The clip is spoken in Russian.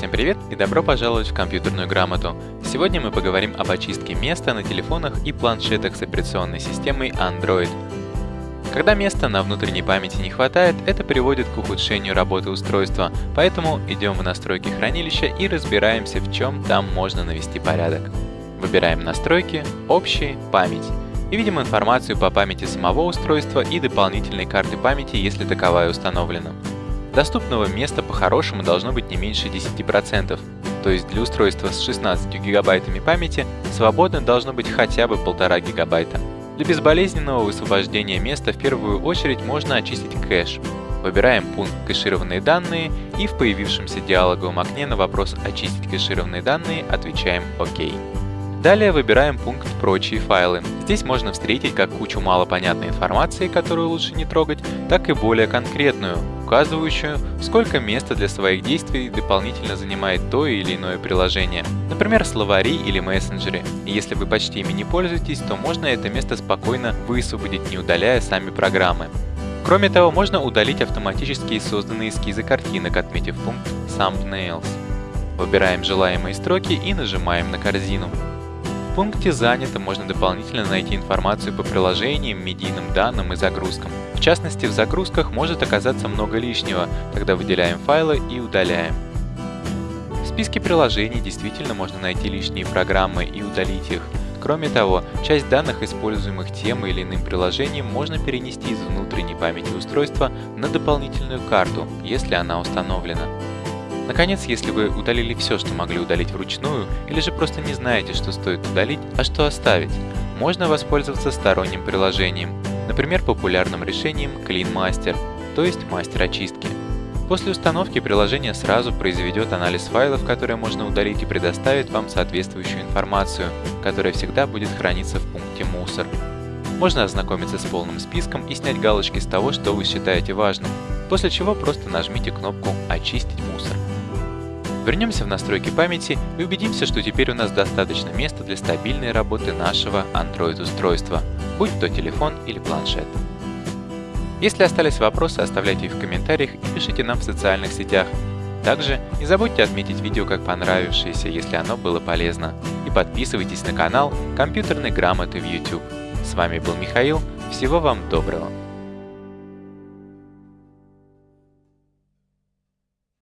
Всем привет и добро пожаловать в компьютерную грамоту. Сегодня мы поговорим об очистке места на телефонах и планшетах с операционной системой Android. Когда места на внутренней памяти не хватает, это приводит к ухудшению работы устройства, поэтому идем в настройки хранилища и разбираемся, в чем там можно навести порядок. Выбираем настройки, общие, память и видим информацию по памяти самого устройства и дополнительной карты памяти, если таковая установлена. Доступного места по-хорошему должно быть не меньше 10%, то есть для устройства с 16 гигабайтами памяти свободно должно быть хотя бы 1,5 гигабайта. Для безболезненного высвобождения места в первую очередь можно очистить кэш. Выбираем пункт «Кэшированные данные» и в появившемся диалоговом окне на вопрос «Очистить кэшированные данные» отвечаем «Ок». Далее выбираем пункт «Прочие файлы». Здесь можно встретить как кучу малопонятной информации, которую лучше не трогать, так и более конкретную, указывающую, сколько места для своих действий дополнительно занимает то или иное приложение. Например, словари или мессенджеры. И если вы почти ими не пользуетесь, то можно это место спокойно высвободить, не удаляя сами программы. Кроме того, можно удалить автоматически созданные эскизы картинок, отметив пункт Thumbnails. Выбираем желаемые строки и нажимаем на корзину. Пункте «Занято» можно дополнительно найти информацию по приложениям, медийным данным и загрузкам. В частности, в загрузках может оказаться много лишнего, тогда выделяем файлы и удаляем. В списке приложений действительно можно найти лишние программы и удалить их. Кроме того, часть данных, используемых тем или иным приложением, можно перенести из внутренней памяти устройства на дополнительную карту, если она установлена. Наконец, если вы удалили все, что могли удалить вручную, или же просто не знаете, что стоит удалить, а что оставить, можно воспользоваться сторонним приложением, например, популярным решением Clean Master, то есть мастер очистки. После установки приложение сразу произведет анализ файлов, которые можно удалить и предоставит вам соответствующую информацию, которая всегда будет храниться в пункте «Мусор». Можно ознакомиться с полным списком и снять галочки с того, что вы считаете важным, после чего просто нажмите кнопку «Очистить мусор». Вернемся в настройки памяти и убедимся, что теперь у нас достаточно места для стабильной работы нашего Android-устройства, будь то телефон или планшет. Если остались вопросы, оставляйте их в комментариях и пишите нам в социальных сетях. Также не забудьте отметить видео как понравившееся, если оно было полезно. И подписывайтесь на канал компьютерной грамоты в YouTube. С вами был Михаил, всего вам доброго!